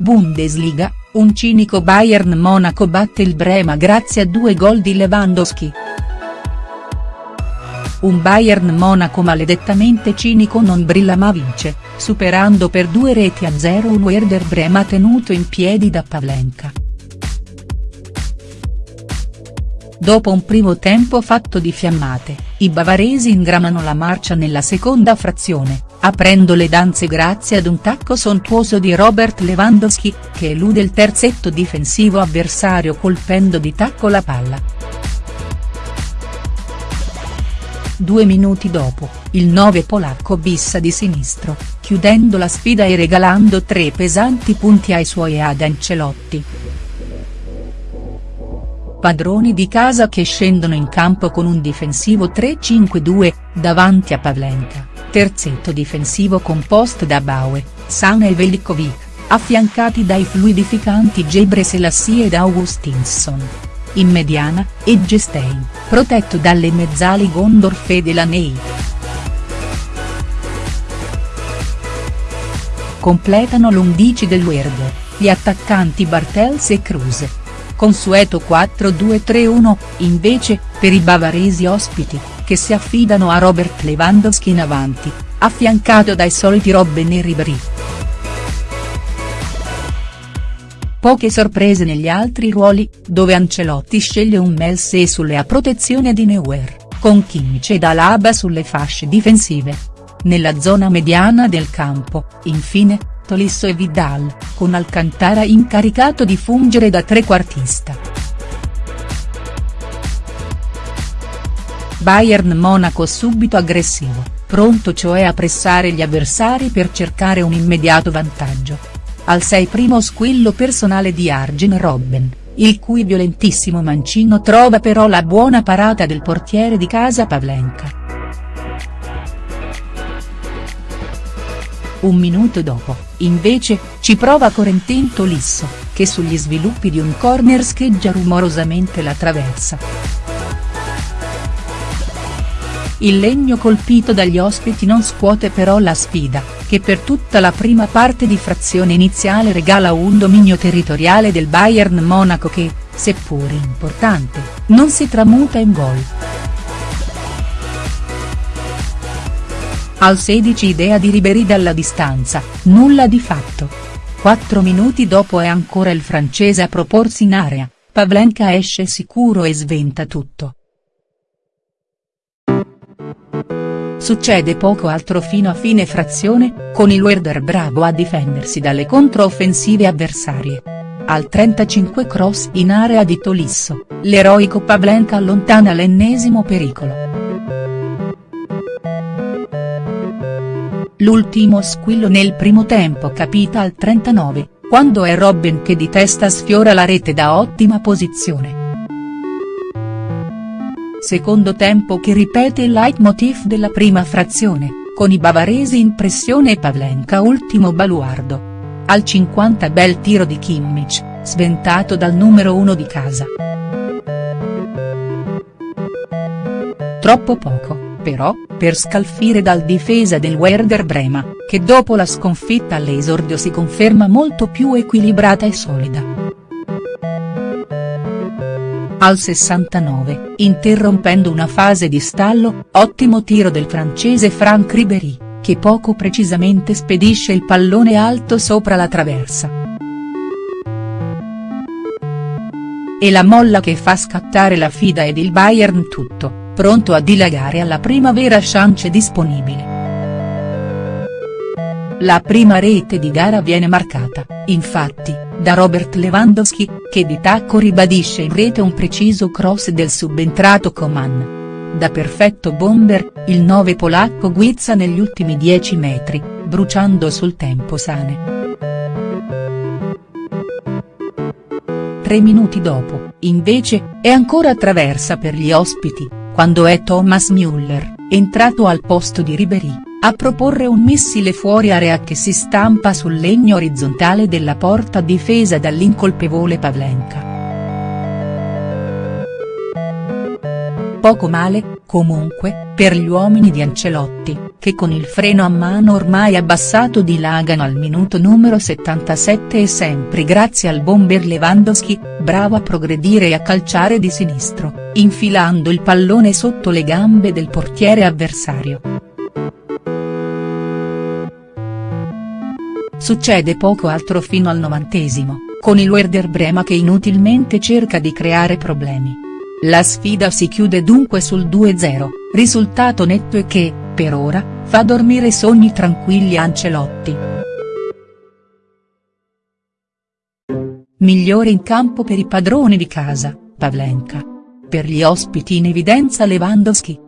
Bundesliga, un cinico Bayern Monaco batte il Brema grazie a due gol di Lewandowski. Un Bayern Monaco maledettamente cinico non brilla ma vince, superando per due reti a zero un Werder Brema tenuto in piedi da Pavlenka. Dopo un primo tempo fatto di fiammate, i bavaresi ingramano la marcia nella seconda frazione, aprendo le danze grazie ad un tacco sontuoso di Robert Lewandowski, che elude il terzetto difensivo avversario colpendo di tacco la palla. Due minuti dopo, il 9 polacco bissa di sinistro, chiudendo la sfida e regalando tre pesanti punti ai suoi ad Ancelotti. Padroni di casa che scendono in campo con un difensivo 3-5-2, davanti a Pavlenka, terzetto difensivo composto da Baue, Sana e Velikovic, affiancati dai fluidificanti Gebre Selassie ed Augustinsson. In mediana, Eggestein, protetto dalle mezzali Gondorf e Delaney. Completano l'11 del Werder, gli attaccanti Bartels e Kruse consueto 4-2-3-1, invece, per i bavaresi ospiti, che si affidano a Robert Lewandowski in avanti, affiancato dai soliti Robben e Ribéry. Poche sorprese negli altri ruoli, dove Ancelotti sceglie un Melse sulle a protezione di Neuer, con Kimmich ed Alaba sulle fasce difensive. Nella zona mediana del campo, infine, Tolisso e Vidal, con Alcantara incaricato di fungere da trequartista. Bayern Monaco subito aggressivo, pronto cioè a pressare gli avversari per cercare un immediato vantaggio. Al 6 primo squillo personale di Arjen Robben, il cui violentissimo mancino trova però la buona parata del portiere di casa Pavlenka. Un minuto dopo, invece, ci prova Corentin Tolisso, che sugli sviluppi di un corner scheggia rumorosamente la traversa. Il legno colpito dagli ospiti non scuote però la sfida, che per tutta la prima parte di frazione iniziale regala un dominio territoriale del Bayern Monaco che, seppur importante, non si tramuta in gol. Al 16 idea di Ribéry dalla distanza, nulla di fatto. Quattro minuti dopo è ancora il francese a proporsi in area, Pavlenka esce sicuro e sventa tutto. Succede poco altro fino a fine frazione, con il Werder bravo a difendersi dalle controffensive avversarie. Al 35 cross in area di Tolisso, l'eroico Pavlenka allontana l'ennesimo pericolo. L'ultimo squillo nel primo tempo capita al 39, quando è Robben che di testa sfiora la rete da ottima posizione. Secondo tempo che ripete il leitmotiv della prima frazione, con i bavaresi in pressione e Pavlenka ultimo baluardo. Al 50 bel tiro di Kimmich, sventato dal numero 1 di casa. Troppo poco però, per scalfire dal difesa del Werder Brema, che dopo la sconfitta all'esordio si conferma molto più equilibrata e solida. Al 69, interrompendo una fase di stallo, ottimo tiro del francese Franck Ribéry, che poco precisamente spedisce il pallone alto sopra la traversa. E la molla che fa scattare la fida ed il Bayern tutto pronto a dilagare alla prima vera chance disponibile. La prima rete di gara viene marcata, infatti, da Robert Lewandowski, che di tacco ribadisce in rete un preciso cross del subentrato Coman. Da perfetto bomber, il 9 polacco guizza negli ultimi 10 metri, bruciando sul tempo Sane. Tre minuti dopo, invece, è ancora traversa per gli ospiti, quando è Thomas Müller, entrato al posto di Ribéry, a proporre un missile fuori area che si stampa sul legno orizzontale della porta difesa dall'incolpevole Pavlenka. Poco male, comunque, per gli uomini di Ancelotti, che con il freno a mano ormai abbassato dilagano al minuto numero 77 e sempre grazie al bomber Lewandowski, bravo a progredire e a calciare di sinistro, infilando il pallone sotto le gambe del portiere avversario. Succede poco altro fino al novantesimo, con il Werder Brema che inutilmente cerca di creare problemi. La sfida si chiude dunque sul 2-0, risultato netto e che, per ora, fa dormire sogni tranquilli Ancelotti. Migliore in campo per i padroni di casa, Pavlenka. Per gli ospiti in evidenza Lewandowski.